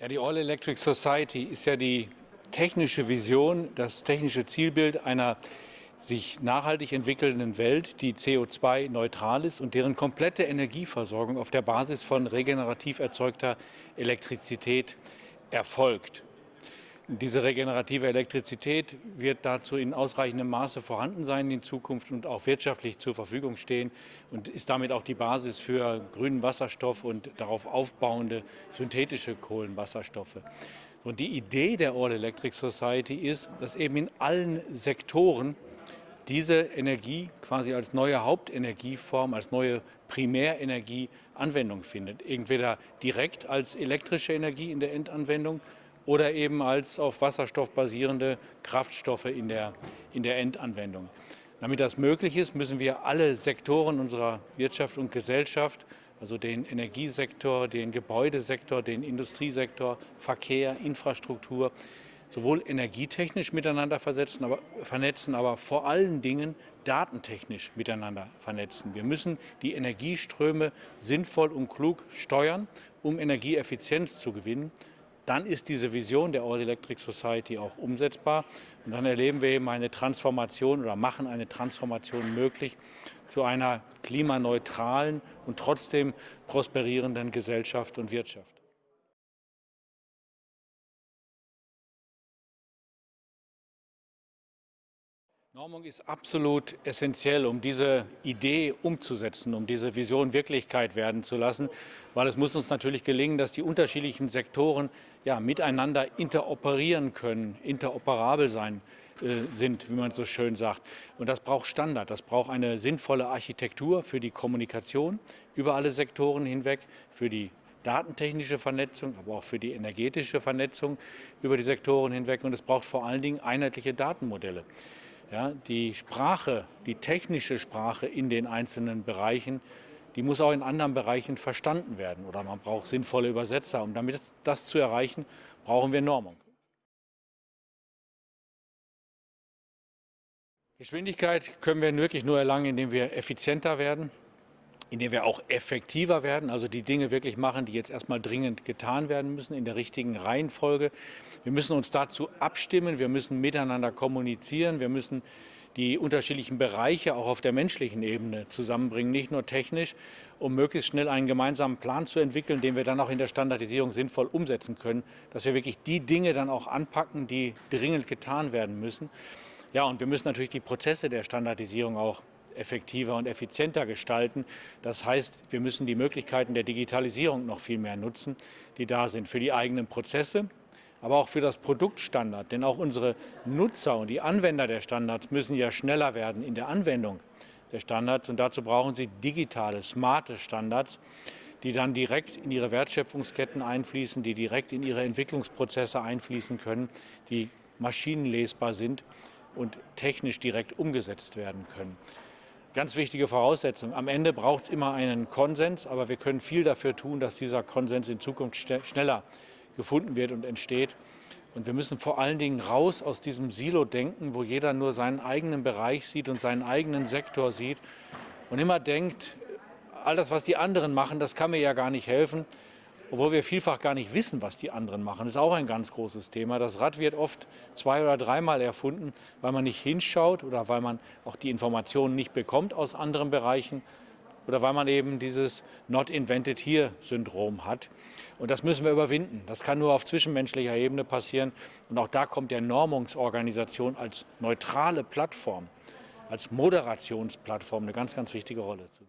Ja, die All Electric Society ist ja die technische Vision, das technische Zielbild einer sich nachhaltig entwickelnden Welt, die CO2-neutral ist und deren komplette Energieversorgung auf der Basis von regenerativ erzeugter Elektrizität erfolgt. Diese regenerative Elektrizität wird dazu in ausreichendem Maße vorhanden sein in Zukunft und auch wirtschaftlich zur Verfügung stehen und ist damit auch die Basis für grünen Wasserstoff und darauf aufbauende synthetische Kohlenwasserstoffe. Und die Idee der All Electric Society ist, dass eben in allen Sektoren diese Energie quasi als neue Hauptenergieform, als neue Primärenergie Anwendung findet. Entweder direkt als elektrische Energie in der Endanwendung oder eben als auf Wasserstoff basierende Kraftstoffe in der, in der Endanwendung. Damit das möglich ist, müssen wir alle Sektoren unserer Wirtschaft und Gesellschaft, also den Energiesektor, den Gebäudesektor, den Industriesektor, Verkehr, Infrastruktur, sowohl energietechnisch miteinander versetzen, aber, vernetzen, aber vor allen Dingen datentechnisch miteinander vernetzen. Wir müssen die Energieströme sinnvoll und klug steuern, um Energieeffizienz zu gewinnen dann ist diese Vision der All Electric Society auch umsetzbar. Und dann erleben wir eben eine Transformation oder machen eine Transformation möglich zu einer klimaneutralen und trotzdem prosperierenden Gesellschaft und Wirtschaft. Normung ist absolut essentiell, um diese Idee umzusetzen, um diese Vision Wirklichkeit werden zu lassen, weil es muss uns natürlich gelingen, dass die unterschiedlichen Sektoren ja, miteinander interoperieren können, interoperabel sein äh, sind, wie man so schön sagt. Und das braucht Standard, das braucht eine sinnvolle Architektur für die Kommunikation über alle Sektoren hinweg, für die datentechnische Vernetzung, aber auch für die energetische Vernetzung über die Sektoren hinweg. Und es braucht vor allen Dingen einheitliche Datenmodelle. Ja, die Sprache, die technische Sprache in den einzelnen Bereichen, die muss auch in anderen Bereichen verstanden werden oder man braucht sinnvolle Übersetzer. Um damit das zu erreichen, brauchen wir Normung. Geschwindigkeit können wir wirklich nur erlangen, indem wir effizienter werden, indem wir auch effektiver werden, also die Dinge wirklich machen, die jetzt erstmal dringend getan werden müssen, in der richtigen Reihenfolge. Wir müssen uns dazu abstimmen, wir müssen miteinander kommunizieren, wir müssen die unterschiedlichen Bereiche auch auf der menschlichen Ebene zusammenbringen, nicht nur technisch, um möglichst schnell einen gemeinsamen Plan zu entwickeln, den wir dann auch in der Standardisierung sinnvoll umsetzen können, dass wir wirklich die Dinge dann auch anpacken, die dringend getan werden müssen. Ja, und wir müssen natürlich die Prozesse der Standardisierung auch effektiver und effizienter gestalten. Das heißt, wir müssen die Möglichkeiten der Digitalisierung noch viel mehr nutzen, die da sind für die eigenen Prozesse, aber auch für das Produktstandard. Denn auch unsere Nutzer und die Anwender der Standards müssen ja schneller werden in der Anwendung der Standards. Und dazu brauchen sie digitale, smarte Standards, die dann direkt in ihre Wertschöpfungsketten einfließen, die direkt in ihre Entwicklungsprozesse einfließen können, die maschinenlesbar sind und technisch direkt umgesetzt werden können ganz wichtige Voraussetzung. Am Ende braucht es immer einen Konsens, aber wir können viel dafür tun, dass dieser Konsens in Zukunft schneller gefunden wird und entsteht. Und wir müssen vor allen Dingen raus aus diesem Silo-Denken, wo jeder nur seinen eigenen Bereich sieht und seinen eigenen Sektor sieht und immer denkt, all das, was die anderen machen, das kann mir ja gar nicht helfen obwohl wir vielfach gar nicht wissen, was die anderen machen. Das ist auch ein ganz großes Thema. Das Rad wird oft zwei oder dreimal erfunden, weil man nicht hinschaut oder weil man auch die Informationen nicht bekommt aus anderen Bereichen oder weil man eben dieses Not Invented Here-Syndrom hat. Und das müssen wir überwinden. Das kann nur auf zwischenmenschlicher Ebene passieren. Und auch da kommt der Normungsorganisation als neutrale Plattform, als Moderationsplattform eine ganz, ganz wichtige Rolle zu.